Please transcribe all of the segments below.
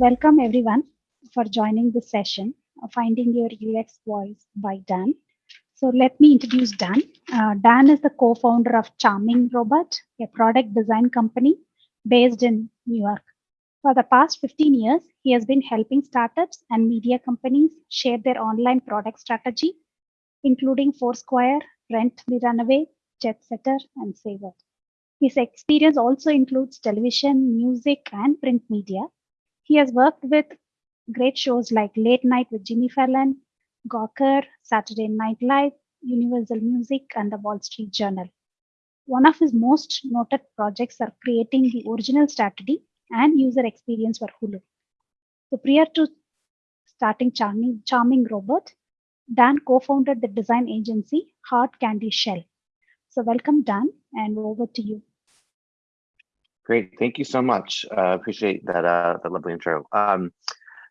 Welcome everyone for joining the session, Finding Your UX Voice by Dan. So let me introduce Dan. Uh, Dan is the co-founder of Charming Robot, a product design company based in New York. For the past 15 years, he has been helping startups and media companies shape their online product strategy, including Foursquare, Rent the Runway, Jetsetter, and Saver. His experience also includes television, music, and print media. He has worked with great shows like Late Night with Jimmy Fallon, Gawker, Saturday Night Live, Universal Music, and the Wall Street Journal. One of his most noted projects are creating the original strategy and user experience for Hulu. So prior to starting Charming, Charming Robot, Dan co-founded the design agency Hard Candy Shell. So welcome, Dan, and over to you. Great, thank you so much. Uh, appreciate that uh, that lovely intro. Um,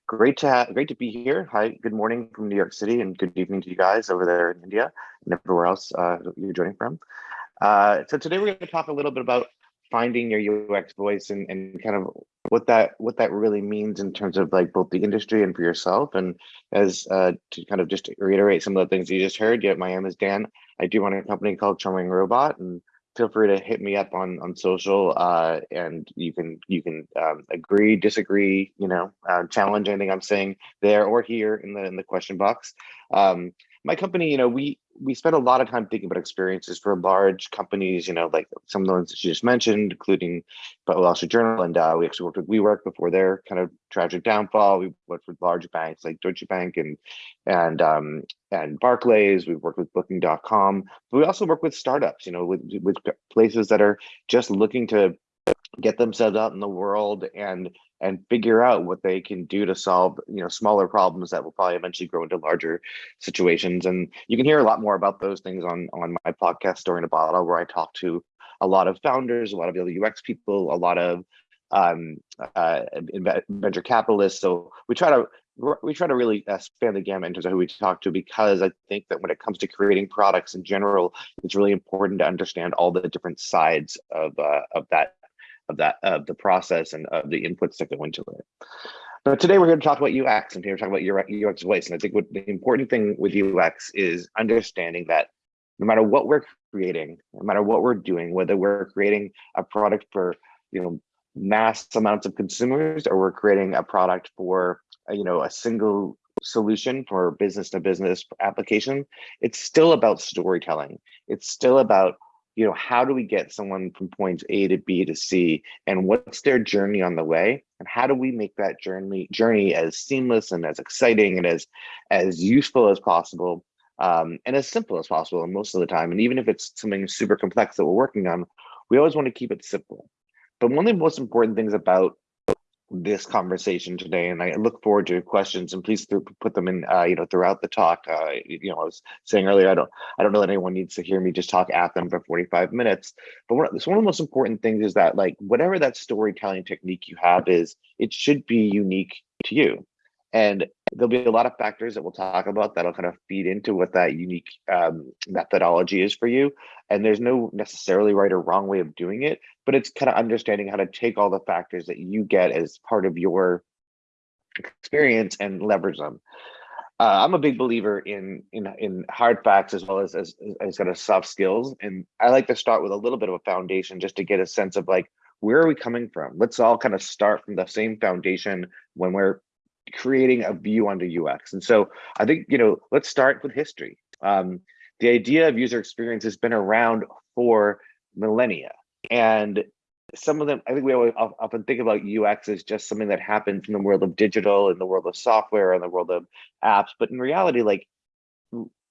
great to have, great to be here. Hi, good morning from New York City, and good evening to you guys over there in India and everywhere else uh, you're joining from. Uh, so today we're going to talk a little bit about finding your UX voice and, and kind of what that what that really means in terms of like both the industry and for yourself. And as uh, to kind of just reiterate some of the things you just heard, yeah, my name is Dan. I do run a company called Charming Robot, and feel free to hit me up on on social uh, and you can you can um, agree disagree you know uh, challenge anything i'm saying there or here in the in the question box. Um, my company you know we we spend a lot of time thinking about experiences for large companies, you know, like some of the ones that you just mentioned, including but Wall Street Journal, and uh, we actually worked with WeWork before their kind of tragic downfall. We worked with large banks like Deutsche Bank and and um, and Barclays. We've worked with Booking.com, but we also work with startups, you know, with with places that are just looking to get themselves out in the world and and figure out what they can do to solve you know smaller problems that will probably eventually grow into larger situations. And you can hear a lot more about those things on on my podcast story in a bottle where i talk to a lot of founders a lot of ux people a lot of um, uh, venture capitalists. So we try to we try to really uh, span the gamut in terms of who we talk to because I think that when it comes to creating products in general, it's really important to understand all the different sides of uh, of that of that of the process and of the inputs that go into it. But today we're here to talk about UX and here we're talking about UX voice. And I think what the important thing with UX is understanding that no matter what we're creating, no matter what we're doing, whether we're creating a product for you know mass amounts of consumers or we're creating a product for you know a single solution for business to business application, it's still about storytelling. It's still about you know, how do we get someone from points A to B to C and what's their journey on the way? And how do we make that journey journey as seamless and as exciting and as as useful as possible um, and as simple as possible and most of the time. And even if it's something super complex that we're working on, we always want to keep it simple. But one of the most important things about this conversation today and i look forward to questions and please th put them in uh, you know throughout the talk. Uh, you know i was saying earlier i don't i don't know that anyone needs to hear me just talk at them for 45 minutes but one, one of the most important things is that like whatever that storytelling technique you have is it should be unique to you. And there'll be a lot of factors that we'll talk about that'll kind of feed into what that unique um, methodology is for you. And there's no necessarily right or wrong way of doing it, but it's kind of understanding how to take all the factors that you get as part of your experience and leverage them. Uh, I'm a big believer in in in hard facts as well as as as kind of soft skills, and I like to start with a little bit of a foundation just to get a sense of like where are we coming from. Let's all kind of start from the same foundation when we're creating a view onto UX. And so I think, you know, let's start with history. Um, the idea of user experience has been around for millennia. And some of them, I think we always often think about UX as just something that happens in the world of digital, in the world of software, in the world of apps. But in reality, like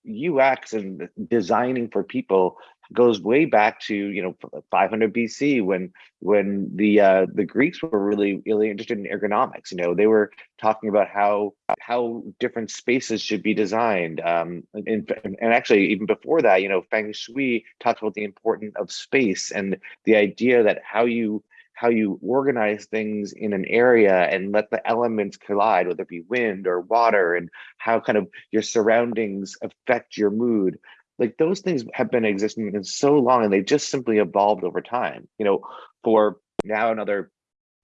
UX and designing for people goes way back to you know 500 BC when when the uh, the Greeks were really really interested in ergonomics. You know they were talking about how how different spaces should be designed. Um, and, and actually even before that, you know Feng Shui talked about the importance of space and the idea that how you how you organize things in an area and let the elements collide, whether it be wind or water, and how kind of your surroundings affect your mood like those things have been existing in so long and they've just simply evolved over time. You know for now another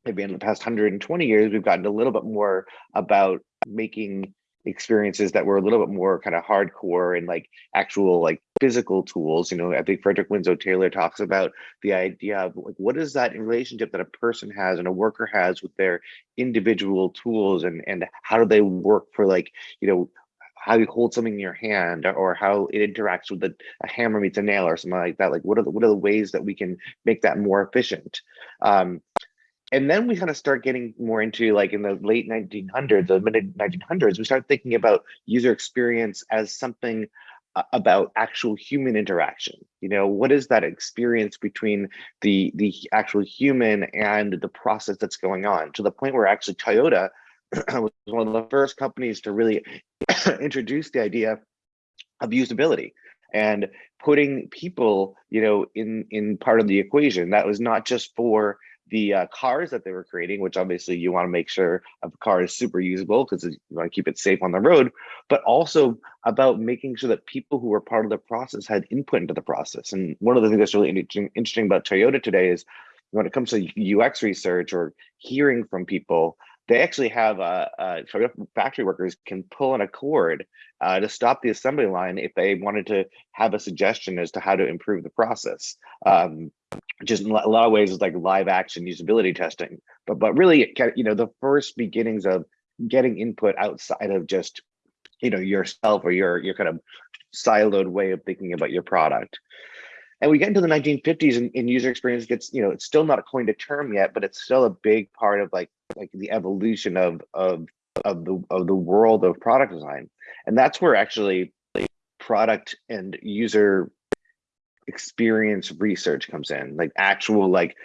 maybe in the past 120 years, we've gotten a little bit more about making experiences that were a little bit more kind of hardcore and like actual like physical tools. You know i think frederick winslow taylor talks about the idea of like what is that relationship that a person has and a worker has with their individual tools and and how do they work for like you know how you hold something in your hand or how it interacts with a, a hammer meets a nail or something like that like what are the what are the ways that we can make that more efficient? Um, and then we kind of start getting more into like in the late 1900s the mid 1900s we start thinking about user experience as something uh, about actual human interaction. You know what is that experience between the the actual human and the process that's going on to the point where actually toyota was one of the first companies to really introduce the idea of usability and putting people you know in in part of the equation that was not just for the uh, cars that they were creating, which obviously you want to make sure a car is super usable because you want to keep it safe on the road, but also about making sure that people who were part of the process had input into the process. And one of the things that's really interesting about Toyota today is when it comes to UX research or hearing from people, they actually have uh, uh, factory workers can pull on a cord uh, to stop the assembly line if they wanted to have a suggestion as to how to improve the process. Um, just in a lot of ways, it's like live action usability testing. But but really, you know, the first beginnings of getting input outside of just you know yourself or your your kind of siloed way of thinking about your product. And we get into the 1950s and, and, user experience gets, you know, it's still not coined a term yet, but it's still a big part of like like the evolution of of of the of the world of product design. And that's where actually product and user experience research comes in like actual like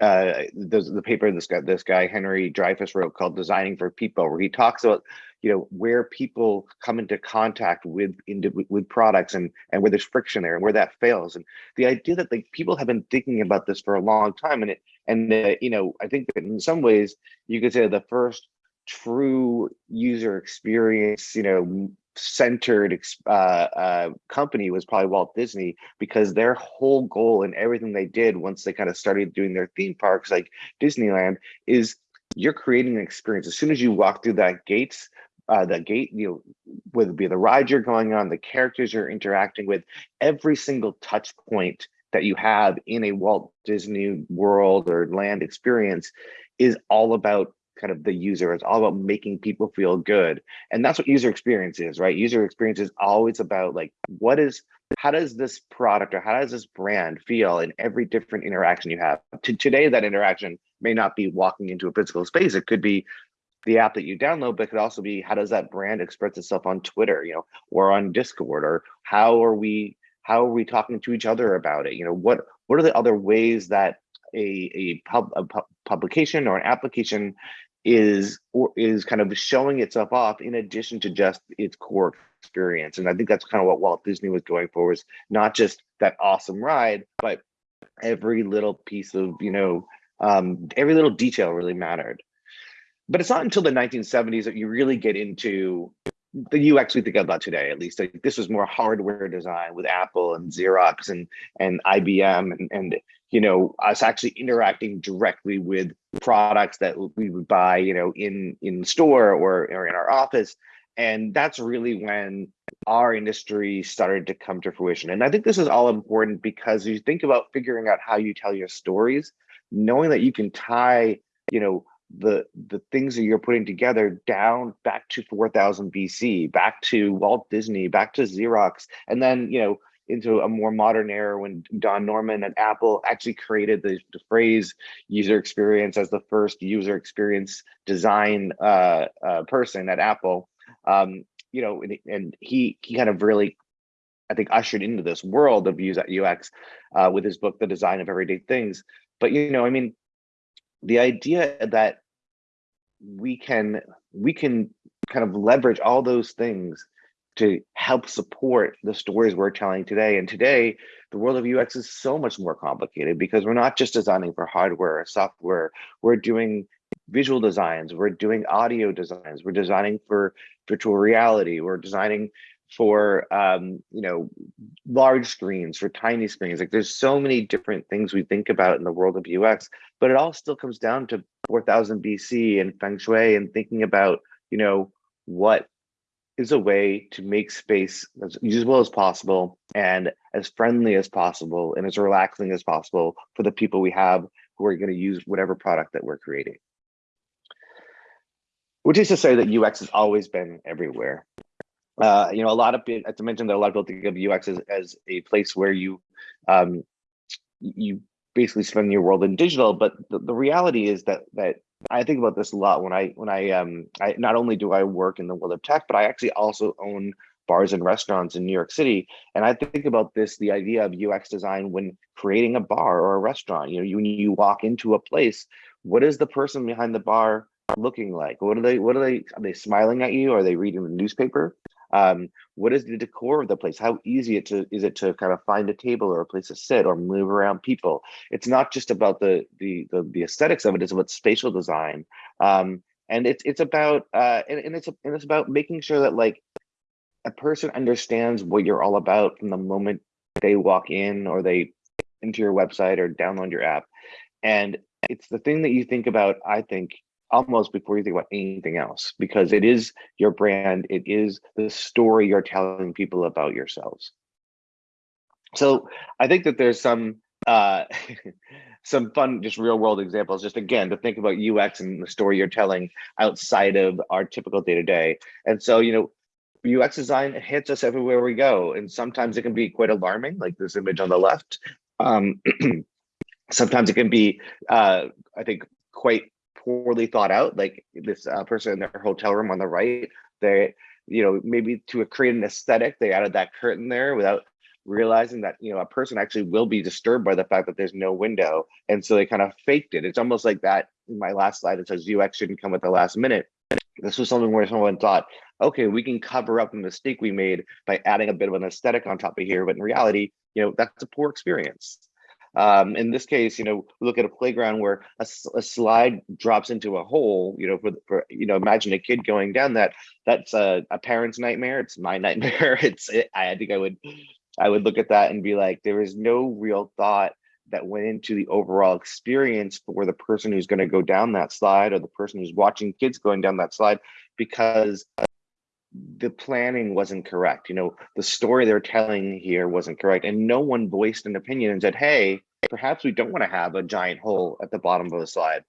uh the paper this guy this guy henry dreyfuss wrote called designing for people where he talks about you know where people come into contact with into with products and and where there's friction there and where that fails and the idea that like people have been thinking about this for a long time and it and uh, you know i think that in some ways you could say the first true user experience you know centered uh, uh, company was probably Walt Disney because their whole goal and everything they did once they kind of started doing their theme parks like Disneyland is you're creating an experience. As soon as you walk through that gates, uh, the gate, you know, whether it be the ride you're going on, the characters you're interacting with, every single touch point that you have in a Walt Disney World or land experience is all about kind of the user. It's all about making people feel good. And that's what user experience is, right? User experience is always about like, what is, how does this product or how does this brand feel in every different interaction you have? To, today, that interaction may not be walking into a physical space. It could be the app that you download, but it could also be how does that brand express itself on Twitter, you know, or on Discord, or how are we how are we talking to each other about it? You know, what what are the other ways that a a, pub, a pu publication or an application is or is kind of showing itself off in addition to just its core experience. And I think that's kind of what Walt Disney was going for was not just that awesome ride, but every little piece of, you know, um, every little detail really mattered. But it's not until the 1970s that you really get into the UX we think about today, at least. Like, this was more hardware design with Apple and Xerox and and IBM and and you know us actually interacting directly with products that we would buy, you know, in in store or or in our office. And that's really when our industry started to come to fruition. And I think this is all important because you think about figuring out how you tell your stories, knowing that you can tie, you know, the the things that you're putting together down back to 4000 BC, back to Walt Disney, back to Xerox, and then you know into a more modern era when Don Norman at Apple actually created the, the phrase user experience as the first user experience design uh, uh, person at Apple. Um, you know, and, and, he he kind of really, I think, ushered into this world of UX uh, with his book, The Design of Everyday Things. But you know, I mean, the idea that we can we can kind of leverage all those things to help support the stories we're telling today. And today, the world of UX is so much more complicated because we're not just designing for hardware or software. We're doing visual designs, we're doing audio designs, we're designing for virtual reality, we're designing for um, you know large screens, for tiny screens. Like there's so many different things we think about in the world of UX, but it all still comes down to 4000 BC and feng shui and thinking about you know what is a way to make space as usable as possible and as friendly as possible and as relaxing as possible for the people we have who are going to use whatever product that we're creating. Which is to say that UX has always been everywhere. Uh, you know, a lot of I mentioned, that a lot of people think of UX as, as a place where you um, you basically spend your world in digital, but the, the reality is that that I think about this a lot when I when I um I not only do I work in the world of tech, but I actually also own bars and restaurants in New York City. And I think about this, the idea of UX design when creating a bar or a restaurant. You know, you, when you walk into a place, what is the person behind the bar looking like? What are they, what are they, are they smiling at you? Are they reading the newspaper? Um, what is the decor of the place? How easy it to is it to kind of find a table or a place to sit or move around people? It's not just about the the the, the aesthetics of it; it's about spatial design, um, and it's it's about uh, and, and it's and it's about making sure that like a person understands what you're all about from the moment they walk in or they into your website or download your app, and it's the thing that you think about. I think almost before you think about anything else because it is your brand it is the story you're telling people about yourselves. So i think that there's some uh some fun just real world examples just again to think about ux and the story you're telling outside of our typical day to day and so you know ux design hits us everywhere we go and sometimes it can be quite alarming like this image on the left. Um sometimes it can be uh i think quite poorly thought out. Like this uh, person in their hotel room on the right, they, you know, maybe to create an aesthetic, they added that curtain there without realizing that you know a person actually will be disturbed by the fact that there's no window, and so they kind of faked it. It's almost like that. In my last slide, it says UX shouldn't come at the last minute. This was something where someone thought, okay, we can cover up the mistake we made by adding a bit of an aesthetic on top of here, but in reality, you know, that's a poor experience. Um, in this case, you know, look at a playground where a, a, slide drops into a hole, you know, for, for, you know, imagine a kid going down that, that's a, a parent's nightmare. It's my nightmare. It's, it, I think I would, I would look at that and be like, there is no real thought that went into the overall experience for the person who's going to go down that slide or the person who's watching kids going down that slide because the planning wasn't correct. You know, the story they're telling here wasn't correct. And no one voiced an opinion and said, hey, perhaps we don't want to have a giant hole at the bottom of the slide.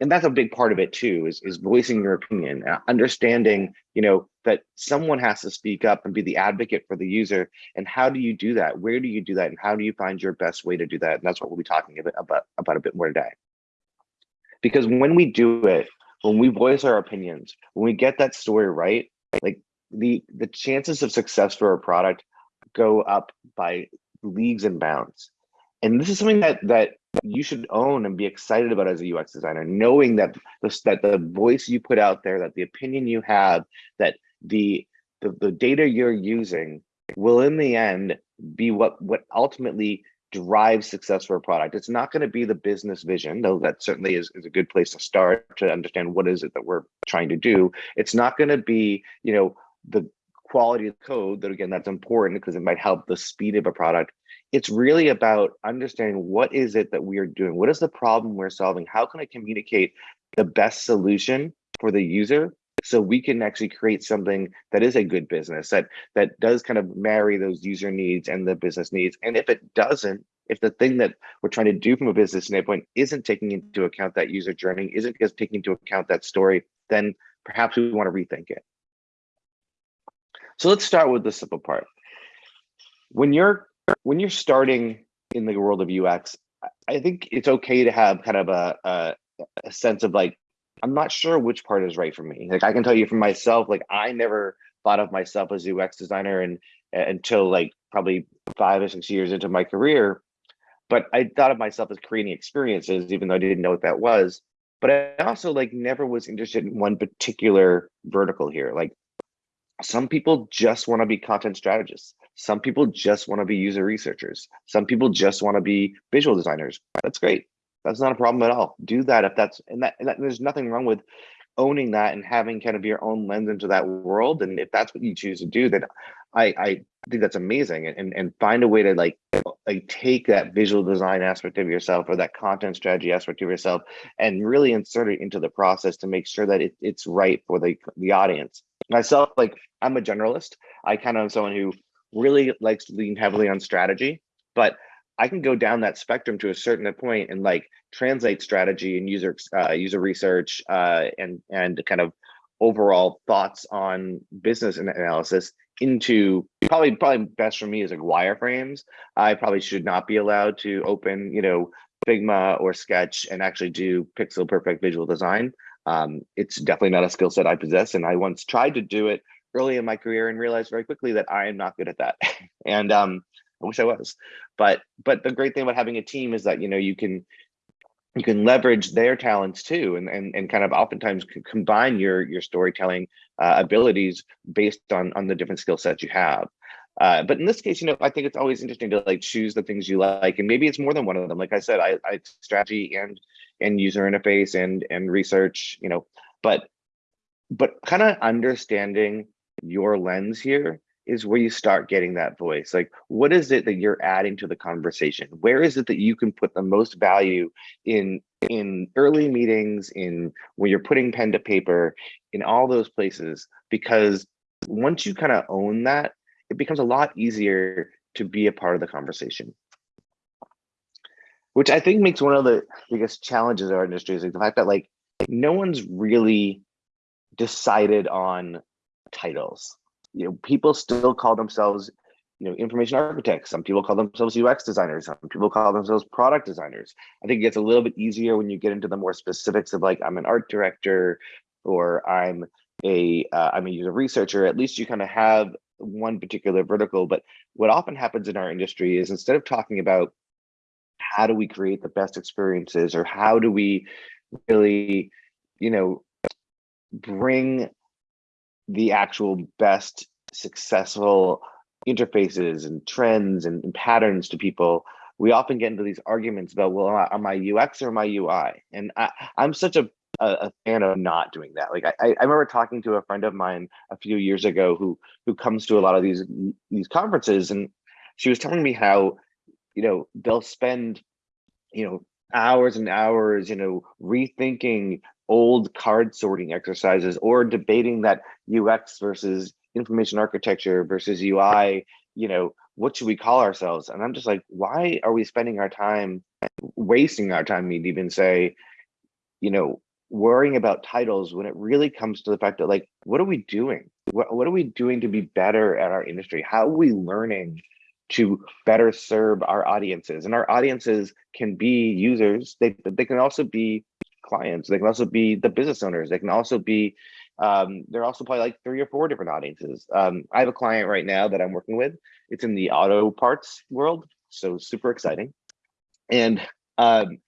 And that's a big part of it too, is, is voicing your opinion, understanding, you know, that someone has to speak up and be the advocate for the user. And how do you do that? Where do you do that? And how do you find your best way to do that? And that's what we'll be talking about, about, about a bit more today. Because when we do it, when we voice our opinions, when we get that story right, like the the chances of success for a product go up by leagues and bounds and this is something that that you should own and be excited about as a ux designer knowing that the, that the voice you put out there that the opinion you have that the the, the data you're using will in the end be what what ultimately drive success for a product. It's not going to be the business vision, though that certainly is, is a good place to start to understand what is it that we're trying to do. It's not going to be, you know, the quality of code that again, that's important because it might help the speed of a product. It's really about understanding what is it that we are doing? What is the problem we're solving? How can I communicate the best solution for the user so we can actually create something that is a good business that that does kind of marry those user needs and the business needs and if it doesn't if the thing that we're trying to do from a business standpoint isn't taking into account that user journey isn't just taking into account that story then perhaps we want to rethink it so let's start with the simple part when you're when you're starting in the world of ux i think it's okay to have kind of a, a, a sense of like I'm not sure which part is right for me. Like I can tell you for myself, like I never thought of myself as a UX designer and until like probably five or six years into my career. But I thought of myself as creating experiences, even though I didn't know what that was. But I also like never was interested in one particular vertical here. Like some people just want to be content strategists. Some people just want to be user researchers. Some people just want to be visual designers. That's great. That's not a problem at all. Do that if that's and that, and that there's nothing wrong with owning that and having kind of your own lens into that world. And if that's what you choose to do, then I, I think that's amazing and, and find a way to like, like take that visual design aspect of yourself or that content strategy aspect of yourself and really insert it into the process to make sure that it, it's right for the, the audience. Myself, like I'm a generalist. I kind of am someone who really likes to lean heavily on strategy, but I can go down that spectrum to a certain point and like translate strategy and user uh, user research uh, and and kind of overall thoughts on business analysis into probably probably best for me is like wireframes. I probably should not be allowed to open you know Figma or Sketch and actually do pixel perfect visual design. Um, it's definitely not a skill set I possess, and I once tried to do it early in my career and realized very quickly that I am not good at that. and um, I wish I was. But but the great thing about having a team is that you know you can you can leverage their talents too and and, and kind of oftentimes combine your your storytelling uh, abilities based on on the different skill sets you have uh, but in this case, you know, I think it's always interesting to like choose the things you like, and maybe it's more than one of them. Like I said, I, I strategy and and user interface and and research, you know, but but kind of understanding your lens here is where you start getting that voice. Like, what is it that you're adding to the conversation? Where is it that you can put the most value in in early meetings, in when you're putting pen to paper, in all those places? Because once you kind of own that, it becomes a lot easier to be a part of the conversation. Which I think makes one of the biggest challenges of our industry is like the fact that like no one's really decided on titles you know, people still call themselves, you know, information architects. Some people call themselves UX designers. Some people call themselves product designers. I think it gets a little bit easier when you get into the more specifics of like, I'm an art director or I'm a uh, a user researcher. At least you kind of have one particular vertical. But what often happens in our industry is instead of talking about how do we create the best experiences or how do we really, you know, bring the actual best successful interfaces and trends and, and, patterns to people, we often get into these arguments about, well, am I UX or am I UI? And I, am such a, a, a, fan of not doing that. Like I, I remember talking to a friend of mine a few years ago who who comes to a lot of these these conferences, and she was telling me how, you know, they'll spend, you know, hours and hours, you know, rethinking old card sorting exercises or debating that UX versus information architecture versus UI, you know, what should we call ourselves? And I'm just like, why are we spending our time wasting our time, you'd even say, you know, worrying about titles when it really comes to the fact that like, what are we doing? What, what are we doing to be better at our industry? How are we learning to better serve our audiences? And our audiences can be users, they, they can also be clients. They can also be the business owners. They can also be, um, they're also probably like three or four different audiences. Um, I have a client right now that I'm working with. It's in the auto parts world, so super exciting. And um,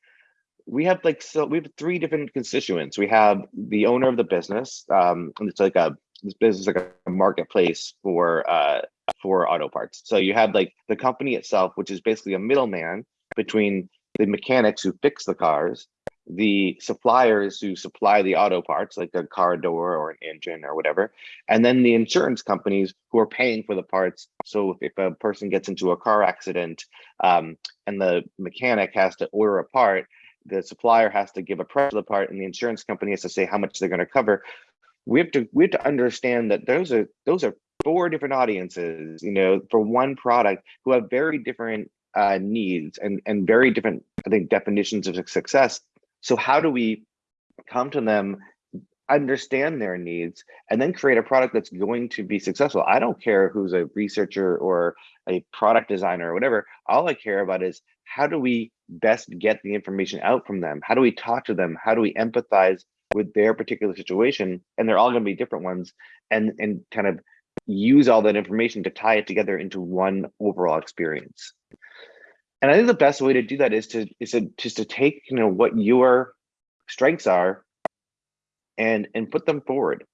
we have like, so we have three different constituents. We have the owner of the business, um, and it's like a, this business is like a marketplace for uh, for auto parts. So you have like the company itself, which is basically a middleman between the mechanics who fix the cars the suppliers who supply the auto parts, like a car door or an engine or whatever, and then the insurance companies who are paying for the parts. So if, a person gets into a car accident um, and the mechanic has to order a part, the supplier has to give a price the part, and the insurance company has to say how much they're going to cover. We have to we have to understand that those are those are four different audiences, you know, for one product who have very different uh, needs and and very different, I think, definitions of success so how do we come to them, understand their needs, and then create a product that's going to be successful? I don't care who's a researcher or a product designer or whatever. All I care about is how do we best get the information out from them? How do we talk to them? How do we empathize with their particular situation? And they're all going to be different ones and, and kind of use all that information to tie it together into one overall experience and I think the best way to do that is to is to just to take you know what your strengths are and and put them forward.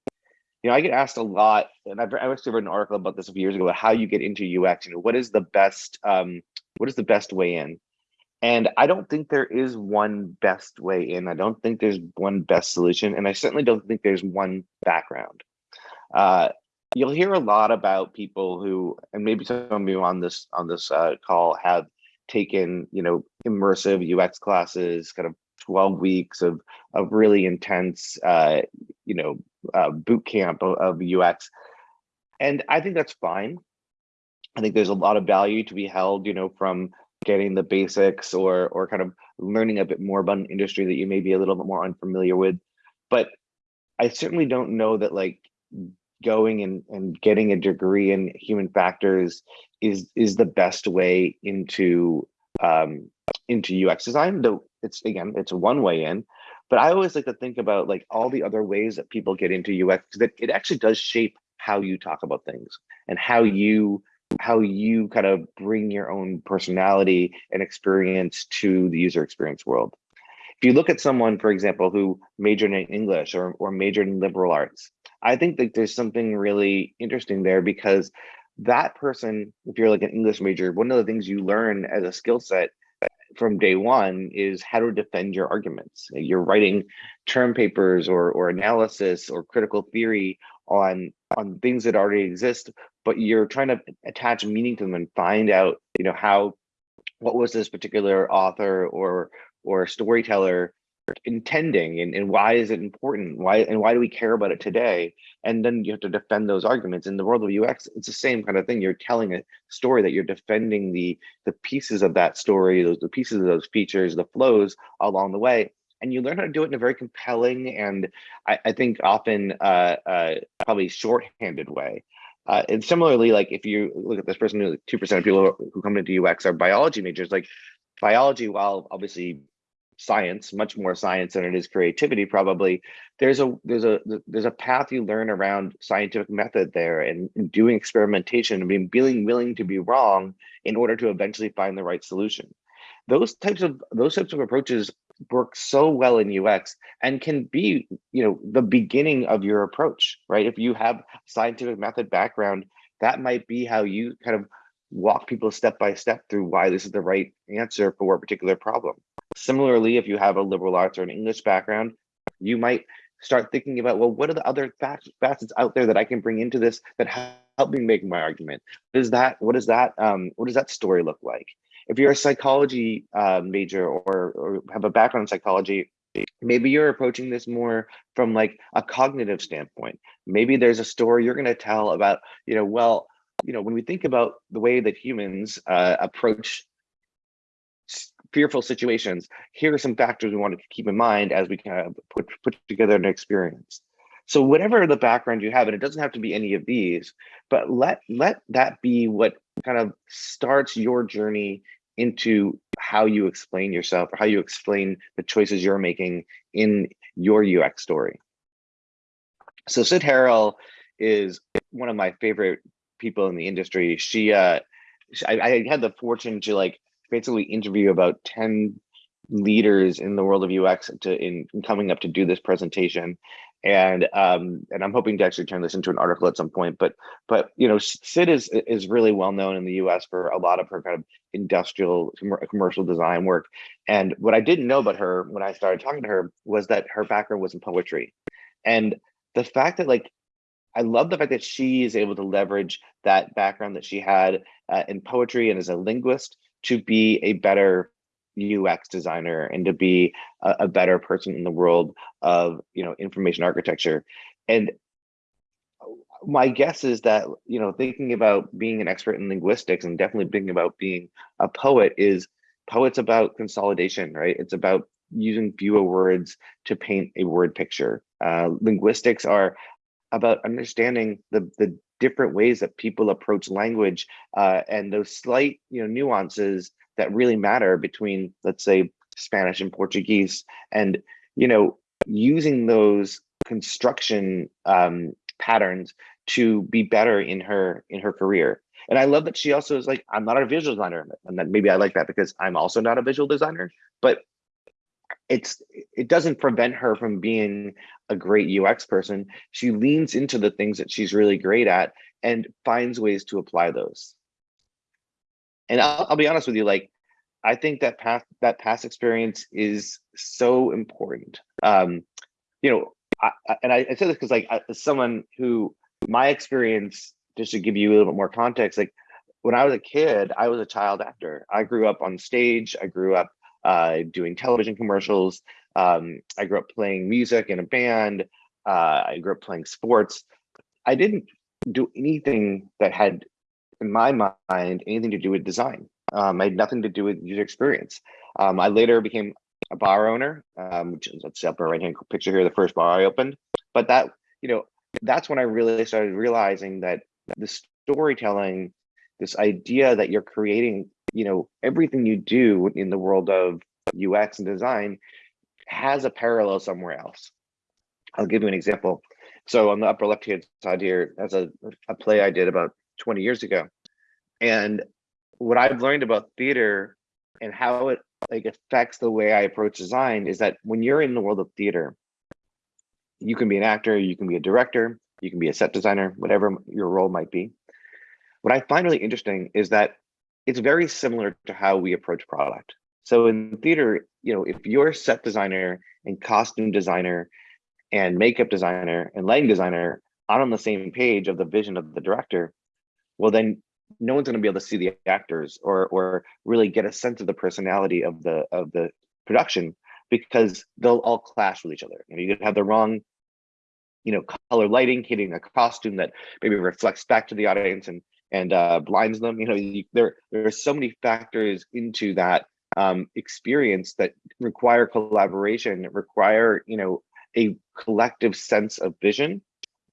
You know, I get asked a lot, and I've, I actually read an article about this a few years ago about how you get into UX. You know, what is the best um, what is the best way in? And I don't think there is one best way in. I don't think there's one best solution, and I certainly don't think there's one background. Uh, you'll hear a lot about people who, and maybe some of you on this on this uh, call have taken, you know, immersive UX classes, kind of 12 weeks of of really intense, uh, you know, uh, boot camp of, of UX, and I think that's fine. I think there's a lot of value to be held, you know, from getting the basics or or kind of learning a bit more about an industry that you may be a little bit more unfamiliar with. But I certainly don't know that like going and, and getting a degree in human factors is is the best way into um, into UX design. Though it's again, it's one way in. But I always like to think about like all the other ways that people get into UX that it actually does shape how you talk about things and how you how you kind of bring your own personality and experience to the user experience world. If you look at someone, for example, who majored in English or, or majored in liberal arts, I think that there's something really interesting there because that person, if you're like an English major, one of the things you learn as a skill set from day one is how to defend your arguments. You're writing term papers or, or analysis or critical theory on on things that already exist, but you're trying to attach meaning to them and find out, you know, how what was this particular author or or storyteller intending and, and why is it important? Why and why do we care about it today? And then you have to defend those arguments. In the world of ux it's the same kind of thing. You're telling a story that you're defending the the pieces of that story those the pieces of those features the flows along the way. And you learn how to do it in a very compelling and i, I think often uh, uh, probably shorthanded way. Uh, and similarly like if you look at this person two percent of people who come into ux are biology majors like biology while obviously science, much more science than it is creativity, probably. There's a there's a there's a path you learn around scientific method there and, doing experimentation and being, being willing to be wrong in order to eventually find the right solution. Those types of those types of approaches work so well in UX and can be, you know, the beginning of your approach, right? If you have scientific method background, that might be how you kind of walk people step by step through why this is the right answer for a particular problem. Similarly, if you have a liberal arts or an English background, you might start thinking about, well, what are the other facets out there that I can bring into this that help me make my argument? What is that? What is that? Um, what does that story look like? If you're a psychology uh, major or, or have a background in psychology, maybe you're approaching this more from like a cognitive standpoint. Maybe there's a story you're going to tell about, you know, well, you know, when we think about the way that humans uh, approach fearful situations, here are some factors we want to keep in mind as we kind of put, put together an experience. So whatever the background you have, and it doesn't have to be any of these, but let let that be what kind of starts your journey into how you explain yourself or how you explain the choices you're making in your UX story. So Sid Harrell is one of my favorite people in the industry. She, uh, I, I had the fortune to like basically interview about 10 leaders in the world of UX to in, in coming up to do this presentation. And um, and I'm hoping to actually turn this into an article at some point. But but you know, Sid is is really well known in the U.S. for a lot of her kind of industrial commercial design work. And what I didn't know about her when I started talking to her was that her background was in poetry, and the fact that like I love the fact that she is able to leverage that background that she had uh, in poetry and as a linguist to be a better UX designer and to be a, a, better person in the world of you know information architecture. And my guess is that you know thinking about being an expert in linguistics and definitely thinking about being a poet is poets about consolidation, right? It's about using fewer words to paint a word picture. Uh, linguistics are about understanding the the different ways that people approach language uh, and those slight you know nuances that really matter between let's say Spanish and Portuguese. And you know using those construction um, patterns to be better in her in her career. And I love that she also is like I'm not a visual designer and that maybe I like that because I'm also not a visual designer but it's it doesn't prevent her from being a great UX person. She leans into the things that she's really great at and finds ways to apply those. And I'll, I'll be honest with you, like I think that past that past experience is so important. Um, you know, I, I, and I, I say this because like as someone who my experience, just to give you a little bit more context, like when I was a kid, I was a child actor. I grew up on stage. I grew up uh, doing television commercials. Um, I grew up playing music in a band. Uh, I grew up playing sports. I didn't do anything that had, in my mind, anything to do with design. Um, I had nothing to do with user experience. Um, I later became a bar owner, um, which is let's upper right hand picture here, the first bar I opened. But that, you know, that's when I really started realizing that the storytelling, this idea that you're creating, you know, everything you do in the world of UX and design has a parallel somewhere else. I'll give you an example. So on the upper left hand side here, as a, a play I did about 20 years ago. And what I've learned about theater and how it like affects the way I approach design is that when you're in the world of theater, you can be an actor, you can be a director, you can be a set designer, whatever your role might be. What I find really interesting is that it's very similar to how we approach product. So in theater, you know, if you're a set designer and costume designer and makeup designer and lighting designer aren't on the same page of the vision of the director, well then no one's going to be able to see the actors or or really get a sense of the personality of the of the production because they'll all clash with each other. You know, you could have the wrong, you know, color lighting hitting a costume that maybe reflects back to the audience and and uh, blinds them. You know, you, there there are so many factors into that um, experience that require collaboration, require you know a collective sense of vision,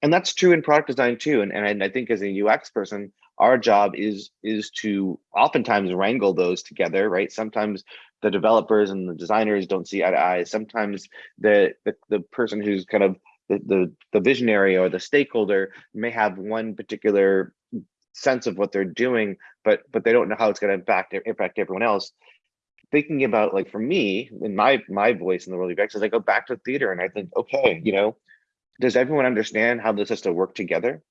and that's true in product design too. And and I think as a UX person, our job is is to oftentimes wrangle those together right sometimes the developers and the designers don't see eye to eye sometimes the the, the person who's kind of the, the the visionary or the stakeholder may have one particular sense of what they're doing but but they don't know how it's going to impact impact everyone else thinking about like for me in my my voice in the world of UX is I go back to theater and I think okay you know does everyone understand how this has to work together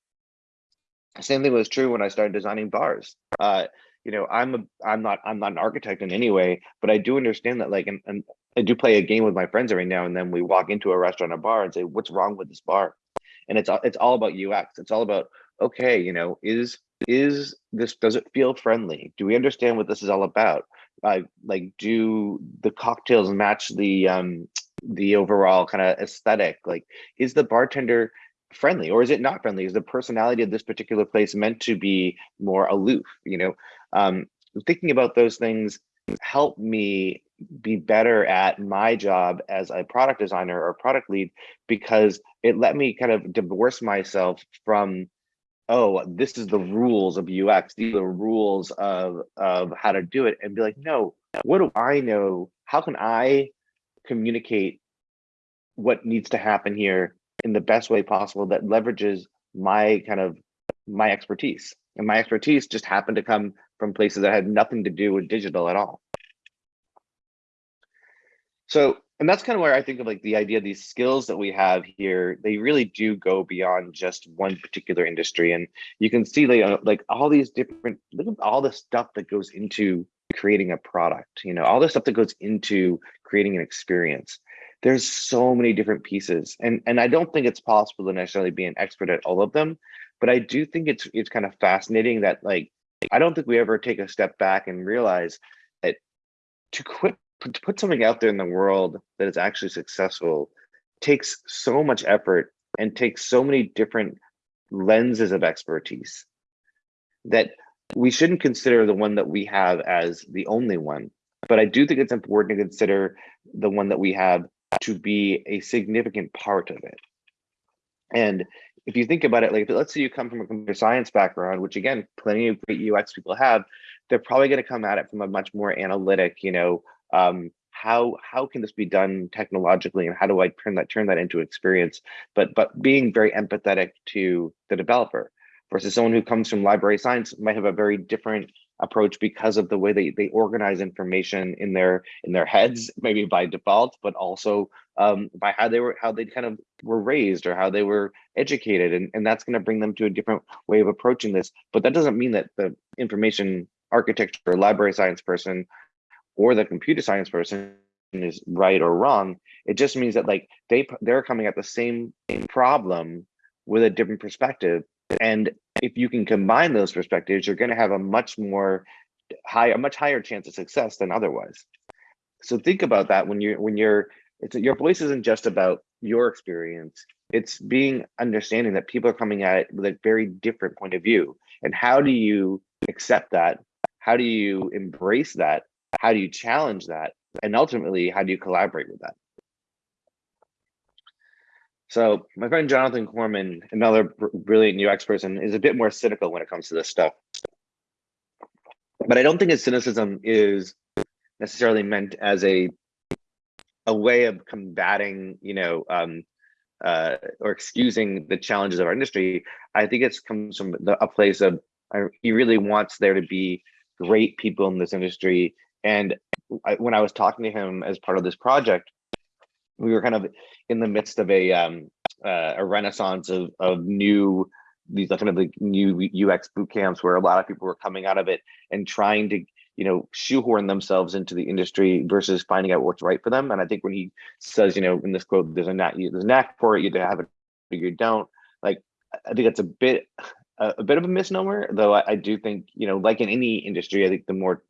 same thing was true when I started designing bars. Uh, you know, I'm a, I'm not I'm not an architect in any way, but I do understand that like and, and I do play a game with my friends every now and then. We walk into a restaurant or bar and say, "What's wrong with this bar?" And it's it's all about UX. It's all about okay, you know, is is this does it feel friendly? Do we understand what this is all about? Like, do the cocktails match the um the overall kind of aesthetic? Like, is the bartender friendly or is it not friendly is the personality of this particular place meant to be more aloof you know um, thinking about those things help me be better at my job as a product designer or product lead because it let me kind of divorce myself from oh this is the rules of ux these are the rules of of how to do it and be like no what do i know how can i communicate what needs to happen here in the best way possible that leverages my kind of my expertise. And my expertise just happened to come from places that had nothing to do with digital at all. So, and that's kind of where I think of like the idea of these skills that we have here, they really do go beyond just one particular industry. And you can see like, uh, like all these different, look at all the stuff that goes into creating a product, you know, all the stuff that goes into creating an experience there's so many different pieces and and i don't think it's possible to necessarily be an expert at all of them but i do think it's it's kind of fascinating that like i don't think we ever take a step back and realize that to quit to put something out there in the world that is actually successful takes so much effort and takes so many different lenses of expertise that we shouldn't consider the one that we have as the only one but i do think it's important to consider the one that we have to be a significant part of it. And if you think about it, like let's say you come from a computer science background, which again, plenty of great UX people have, they're probably going to come at it from a much more analytic, you know, um, how how can this be done technologically and how do I turn that turn that into experience? But but being very empathetic to the developer versus someone who comes from library science might have a very different approach because of the way they, they organize information in their in their heads maybe by default but also um, by how they were how they kind of were raised or how they were educated and, and that's going to bring them to a different way of approaching this but that doesn't mean that the information architecture or library science person or the computer science person is right or wrong it just means that like they they're coming at the same problem with a different perspective. And if you can combine those perspectives, you're going to have a much more high, a much higher chance of success than otherwise. So think about that when you're when you're it's your voice isn't just about your experience. It's being understanding that people are coming at it with a very different point of view. And how do you accept that? How do you embrace that? How do you challenge that? And ultimately, how do you collaborate with that? So my friend Jonathan Korman, another brilliant UX person, is a bit more cynical when it comes to this stuff. But I don't think his cynicism is necessarily meant as a a way of combating, you know, um, uh, or excusing the challenges of our industry. I think it comes from the, a place of uh, he really wants there to be great people in this industry. And I, when I was talking to him as part of this project, we were kind of in the midst of a um, uh, a renaissance of of new these kind of like new UX boot camps where a lot of people were coming out of it and trying to you know shoehorn themselves into the industry versus finding out what's right for them. And I think when he says you know in this quote there's a knack there's a knack for it you have it you don't like I think that's a bit a, a bit of a misnomer though I, I do think you know like in any industry I think the more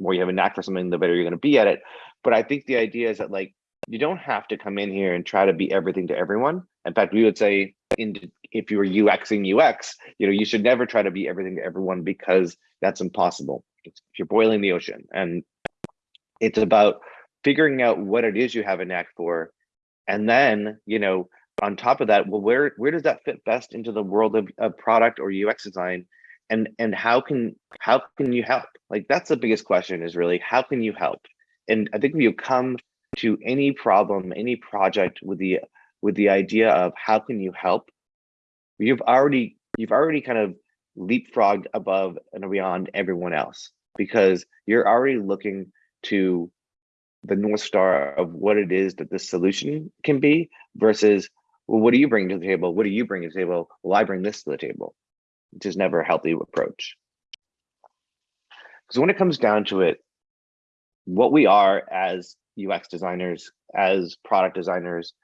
more you have a knack for something the better you're going to be at it. But I think the idea is that like you don't have to come in here and try to be everything to everyone. In fact, we would say in, if you were UXing UX, you know, you should never try to be everything to everyone because that's impossible. It's, you're boiling the ocean and it's about figuring out what it is you have a knack for. And then, you know, on top of that, well, where, where does that fit best into the world of, of product or UX design? And, and how can, how can you help? Like, that's the biggest question is really, how can you help? And I think if you come to any problem, any project with the with the idea of how can you help, you've already you've already kind of leapfrogged above and beyond everyone else because you're already looking to the north star of what it is that the solution can be versus well what do you bring to the table what do you bring to the table well i bring this to the table which is never a healthy approach because when it comes down to it what we are as UX designers, as product designers,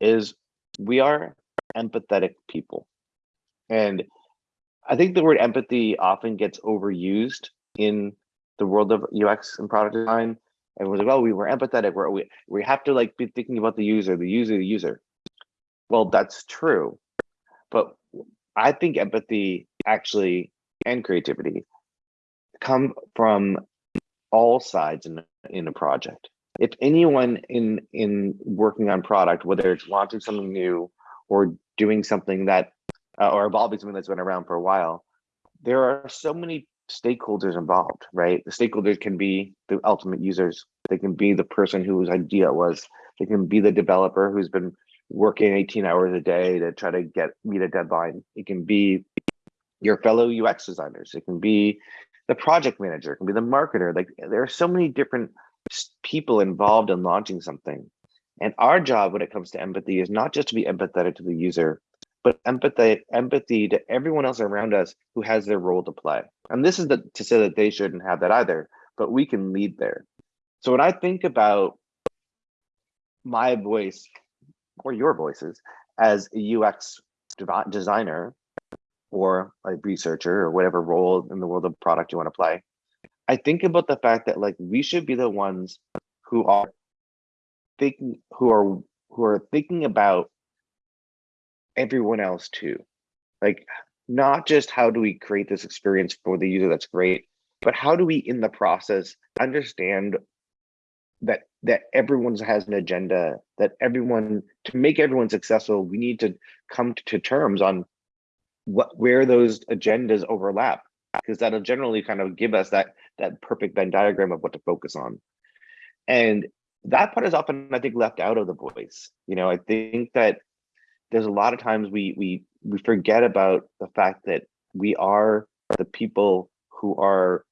is we are empathetic people. And I think the word empathy often gets overused in the world of UX and product design. Everyone's like, "Oh, we were empathetic. We're, we we have to like be thinking about the user, the user, the user." Well, that's true, but I think empathy actually and creativity come from all sides in in a project if anyone in in working on product, whether it's launching something new or doing something that uh, or evolving something that's been around for a while, there are so many stakeholders involved, right? The stakeholders can be the ultimate users. They can be the person whose idea it was. They can be the developer who's been working 18 hours a day to try to get meet a deadline. It can be your fellow UX designers. It can be the project manager. It can be the marketer. Like there are so many different people involved in launching something. And our job when it comes to empathy is not just to be empathetic to the user, but empathy, empathy to everyone else around us who has their role to play. And this is the, to say that they shouldn't have that either, but we can lead there. So when I think about my voice or your voices as a UX designer or a researcher or whatever role in the world of product you want to play, I think about the fact that like we should be the ones who are thinking who are who are thinking about everyone else too. Like not just how do we create this experience for the user that's great, but how do we in the process understand that that everyone has an agenda, that everyone to make everyone successful, we need to come to terms on what where those agendas overlap because that'll generally kind of give us that that perfect Venn diagram of what to focus on. And that part is often, I think, left out of the voice. You know, I think that there's a lot of times we we we forget about the fact that we are the people who are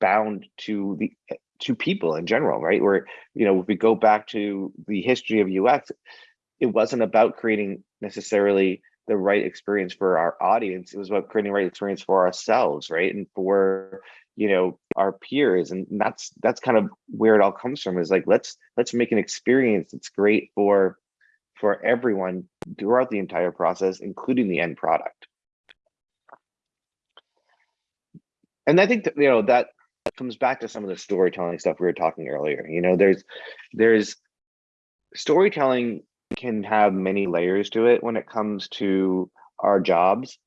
bound to the to people in general, right? Where you know, if we go back to the history of UX, it wasn't about creating necessarily the right experience for our audience. It was about creating the right experience for ourselves, right? And for you know our peers and that's that's kind of where it all comes from is like let's let's make an experience that's great for for everyone throughout the entire process, including the end product. And I think that, you know, that comes back to some of the storytelling stuff we were talking earlier. You know, there's, there's storytelling can have many layers to it when it comes to our jobs.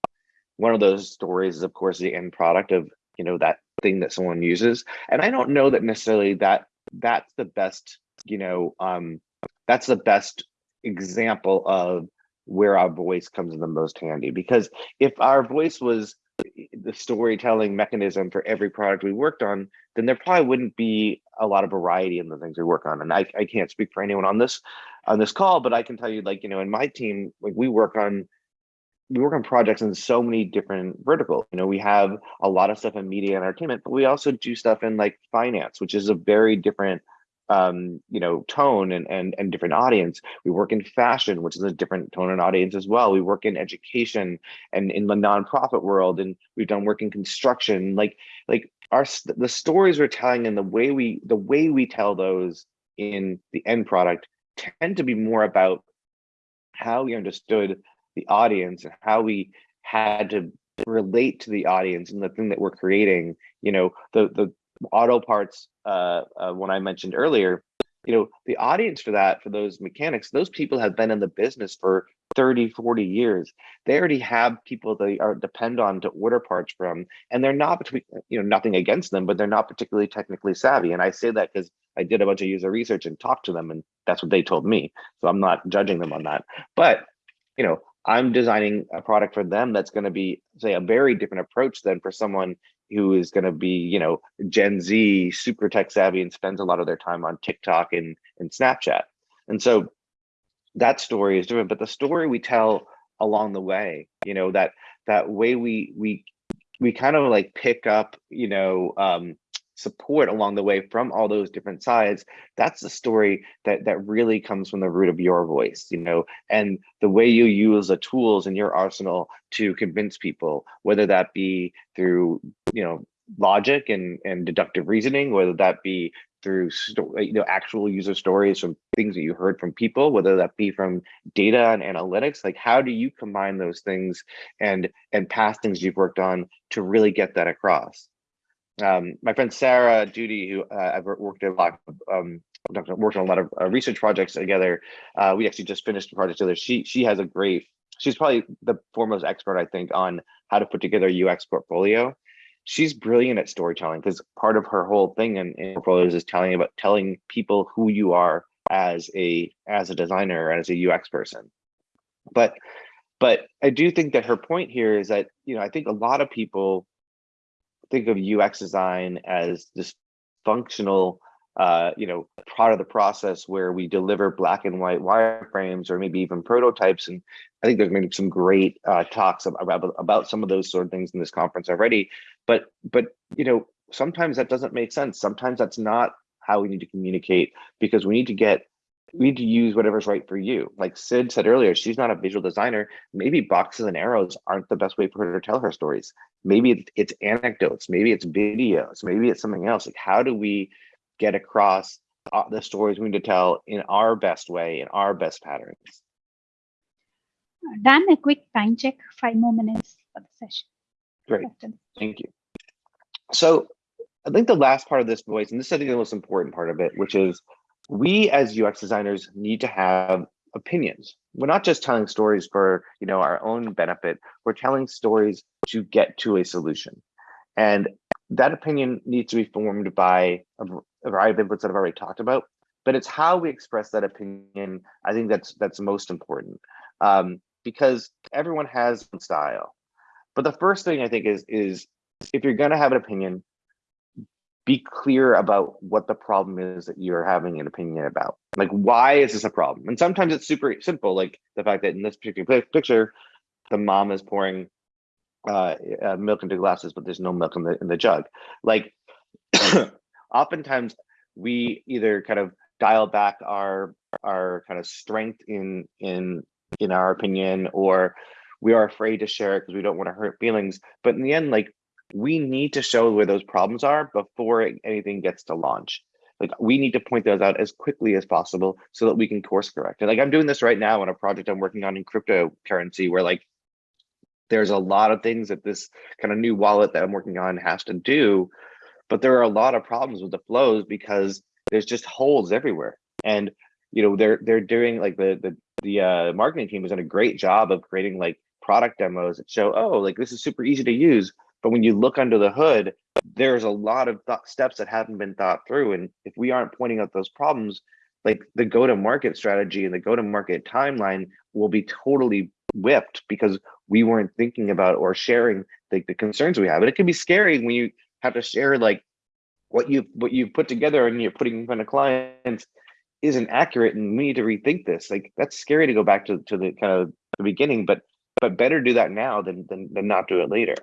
One of those stories is, of course, the end product of, you know, that thing that someone uses. And I don't know that necessarily that that's the best, you know, um, that's the best example of where our voice comes in the most handy. Because if our voice was the storytelling mechanism for every product we worked on, then there probably wouldn't be a lot of variety in the things we work on. And I, I can't speak for anyone on this on this call, but I can tell you, like, you know, in my team, like we work on we work on projects in so many different verticals. You know, we have a lot of stuff in media and entertainment, but we also do stuff in like finance, which is a very different um, you know, tone and, and, and different audience. We work in fashion, which is a different tone and audience as well. We work in education and in the nonprofit world, and we've done work in construction. Like, like our the stories we're telling and the way we the way we tell those in the end product tend to be more about how we understood the audience and how we had to relate to the audience and the thing that we're creating. You know the the auto parts uh, uh i mentioned earlier you know the audience for that for those mechanics those people have been in the business for 30 40 years they already have people they are depend on to order parts from and they're not between you know nothing against them but they're not particularly technically savvy and i say that because i did a bunch of user research and talked to them and that's what they told me so i'm not judging them on that but you know I'm designing a product for them that's going to be, say, a very different approach than for someone who is going to be, you know, Gen Z, super tech savvy, and spends a lot of their time on TikTok and, and Snapchat. And so that story is different, but the story we tell along the way, you know, that that way we we we kind of like pick up, you know, um, support along the way from all those different sides that's the story that that really comes from the root of your voice you know and the way you use the tools in your arsenal to convince people whether that be through you know logic and and deductive reasoning whether that be through you know actual user stories from things that you heard from people whether that be from data and analytics like how do you combine those things and and past things you've worked on to really get that across um, my friend Sarah Doody, who uh, I've worked a lot, um, worked on a lot of uh, research projects together. Uh, we actually just finished a project together. She she has a great. She's probably the foremost expert, I think, on how to put together a UX portfolio. She's brilliant at storytelling because part of her whole thing in, in portfolios is telling about telling people who you are as a as a designer as a UX person. But but I do think that her point here is that you know I think a lot of people think of UX design as this functional, uh, you know, part of the process where we deliver black and white wireframes or maybe even prototypes. And I think there's been some great uh, talks about, about some of those sort of things in this conference already. But, but you know, sometimes that doesn't make sense. Sometimes that's not how we need to communicate because we need to get we need to use whatever's right for you. Like Sid said earlier, she's not a visual designer. Maybe boxes and arrows aren't the best way for her to tell her stories. Maybe it's anecdotes, maybe it's videos, maybe it's something else. Like how do we get across uh, the stories we need to tell in our best way, in our best patterns? Dan, a quick time check, five more minutes for the session. Great, thank you. So I think the last part of this voice, and this is I think the most important part of it, which is we as UX designers need to have opinions. We're not just telling stories for you know our own benefit. We're telling stories to get to a solution, and that opinion needs to be formed by a, variety of inputs that I've already talked about. But it's how we express that opinion. I think that's that's most important um, because everyone has style. But the first thing I think is is if you're going to have an opinion, be clear about what the problem is that you're having an opinion about. Like, why is this a problem? And sometimes it's super simple, like the fact that in this particular picture, the mom is pouring uh, uh, milk into glasses, but there's no milk in the in the jug. Like, oftentimes we either kind of dial back our our kind of strength in in in our opinion, or we are afraid to share it because we don't want to hurt feelings. But in the end, like we need to show where those problems are before anything gets to launch. like we need to point those out as quickly as possible so that we can course correct. And like I'm doing this right now on a project I'm working on in cryptocurrency where like there's a lot of things that this kind of new wallet that I'm working on has to do, but there are a lot of problems with the flows because there's just holes everywhere. And you know they're they're doing like the the the uh, marketing team has done a great job of creating like product demos that show oh like this is super easy to use. But when you look under the hood, there's a lot of th steps that haven't been thought through. And if we aren't pointing out those problems, like the go-to-market strategy and the go-to-market timeline will be totally whipped because we weren't thinking about or sharing like the concerns we have. And it can be scary when you have to share like what you what you've put together and you're putting in front of clients isn't accurate and we need to rethink this. Like that's scary to go back to, to the kind of the beginning, but but better do that now than than, than not do it later.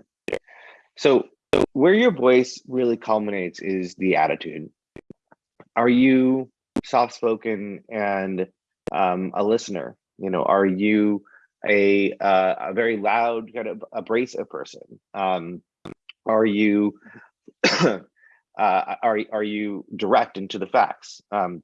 So where your voice really culminates is the attitude. Are you soft spoken and um, a listener? You know, are you a uh, a very loud kind of abrasive person? Um, are you uh, are are you direct into the facts? Um,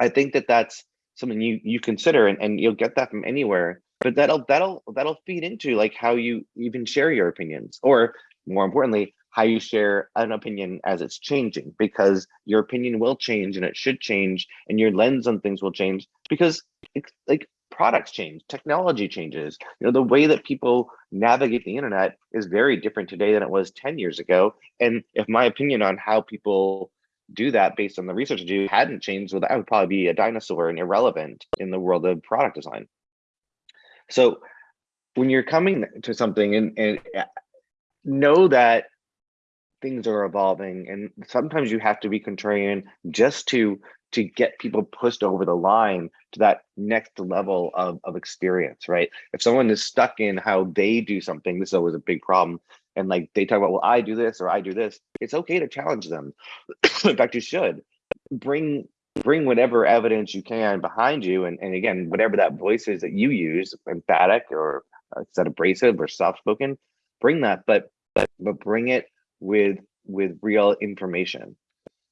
I think that that's something you you consider, and, and you'll get that from anywhere. But that'll that'll that'll feed into like how you even share your opinions, or more importantly, how you share an opinion as it's changing because your opinion will change and it should change and your lens on things will change because it's like products change technology changes. You know the way that people navigate the internet is very different today than it was 10 years ago. And if my opinion on how people do that based on the research I do hadn't changed well that would probably be a dinosaur and irrelevant in the world of product design. So when you're coming to something and, and uh, know that things are evolving and sometimes you have to be contrarian just to to get people pushed over the line to that next level of, of experience right? If someone is stuck in how they do something this is always a big problem and like they talk about well i do this or i do this it's okay to challenge them. In fact you should. Bring bring whatever evidence you can behind you and, and again whatever that voice is that you use emphatic or uh, set abrasive or soft spoken bring that but but but bring it with with real information.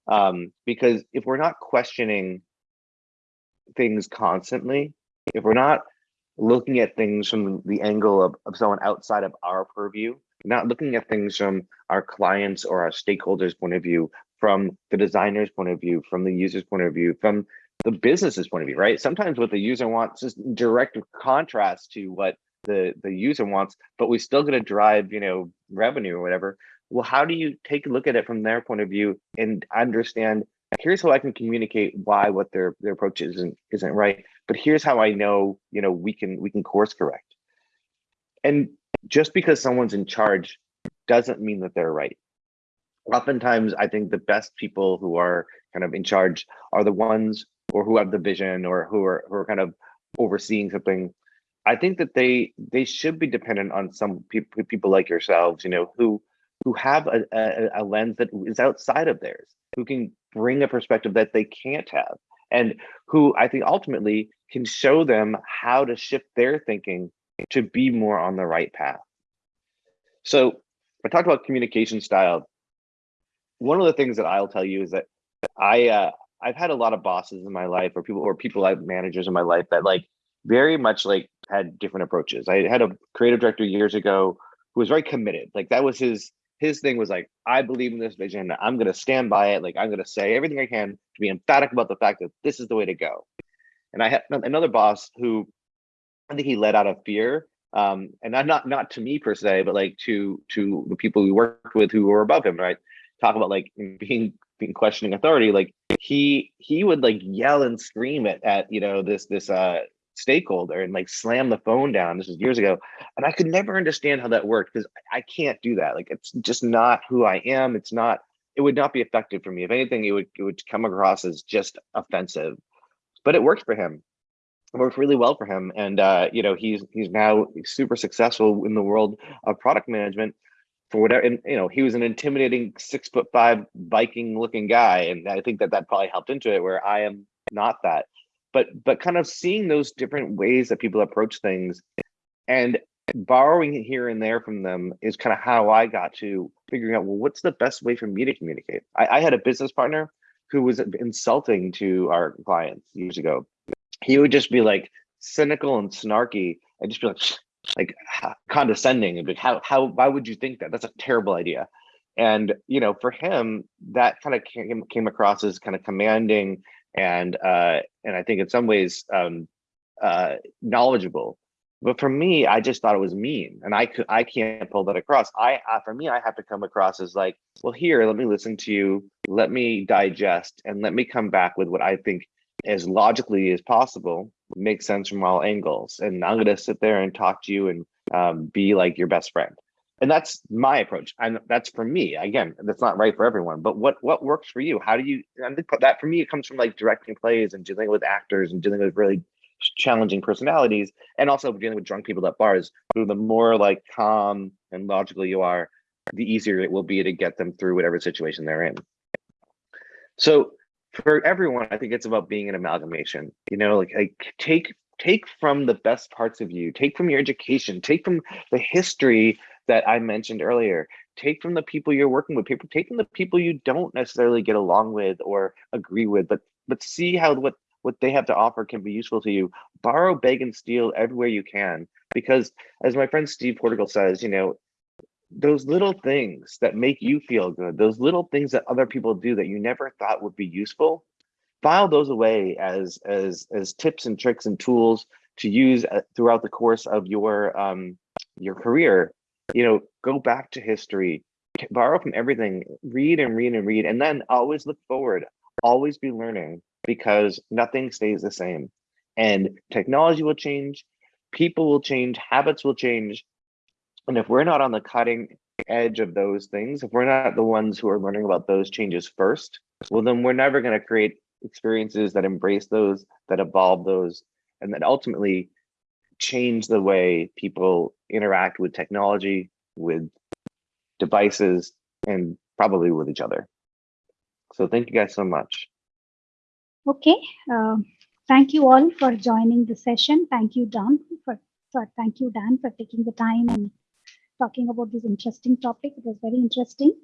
Um, because if we're not questioning things constantly if we're not looking at things from the angle of, of someone outside of our purview not looking at things from our clients or our stakeholders point of view from the designer's point of view from the user's point of view from the business's point of view right? Sometimes what the user wants is direct contrast to what the the user wants but we still going to drive you know revenue or whatever well how do you take a look at it from their point of view and understand here's how i can communicate why what their their approach isn't isn't right but here's how i know you know we can we can course correct. And just because someone's in charge doesn't mean that they're right. Oftentimes i think the best people who are kind of in charge are the ones or who have the vision or who are who are kind of overseeing something. I think that they they should be dependent on some people people like yourselves you know who who have a, a, a lens that is outside of theirs, who can bring a perspective that they can't have, and who I think ultimately can show them how to shift their thinking to be more on the right path. So I talked about communication style. One of the things that I'll tell you is that I uh, I've had a lot of bosses in my life, or people, or people like managers in my life that like very much like had different approaches. I had a creative director years ago who was very committed. Like that was his his thing was like, I believe in this vision. I'm going to stand by it. Like, I'm going to say everything I can to be emphatic about the fact that this is the way to go. And I had another boss who I think he led out of fear. Um, and not, not, not to me per se, but like to, to the people we worked with who were above him, right? Talk about like being, being questioning authority. Like he, he would like yell and scream at, at, you know, this, this, uh, stakeholder and like slam the phone down. This was years ago. And I could never understand how that worked because I can't do that. Like it's just not who I am. It's not, it would not be effective for me. If anything, it would it would come across as just offensive. But it worked for him. It worked really well for him. And uh, you know, he's he's now super successful in the world of product management for whatever and you know he was an intimidating six foot five viking looking guy and i think that that probably helped into it where i am not that but but kind of seeing those different ways that people approach things and borrowing here and there from them is kind of how I got to figuring out well what's the best way for me to communicate. I, I had a business partner who was insulting to our clients years ago. He would just be like cynical and snarky and just be like, like condescending and be like, how, how, why would you think that? That's a terrible idea. And, you know, for him, that kind of came, came across as kind of commanding and, uh, and I think in some ways, um, uh, knowledgeable. But for me, I just thought it was mean, and I could I can't pull that across. I uh, for me, I have to come across as like, well, here, let me listen to you, let me digest, and let me come back with what I think as logically as possible makes sense from all angles. And I'm gonna sit there and talk to you and um, be like your best friend. And that's my approach. And that's for me. Again, that's not right for everyone. But what what works for you? How do you? Think that for me, it comes from like directing plays and dealing with actors and dealing with really challenging personalities and also dealing with drunk people at bars the more like calm and logical you are the easier it will be to get them through whatever situation they're in so for everyone i think it's about being an amalgamation you know like, like take take from the best parts of you take from your education take from the history that i mentioned earlier take from the people you're working with people take from the people you don't necessarily get along with or agree with but but see how what what they have to offer can be useful to you. Borrow, beg, and steal everywhere you can. Because as my friend Steve Portigal says, you know, those little things that make you feel good, those little things that other people do that you never thought would be useful, file those away as as as tips and tricks and tools to use uh, throughout the course of your um your career. You know, go back to history, borrow from everything, read and read and read, and then always look forward, always be learning because nothing stays the same. And technology will change, people will change, habits will change. And if we're not on the cutting edge of those things, if we're not the ones who are learning about those changes first, well, then we're never going to create experiences that embrace those, that evolve those, and that ultimately change the way people interact with technology, with devices, and probably with each other. So thank you guys so much. Okay. Uh, thank you all for joining the session. Thank you, Dan, for, for thank you, Dan, for taking the time and talking about this interesting topic. It was very interesting.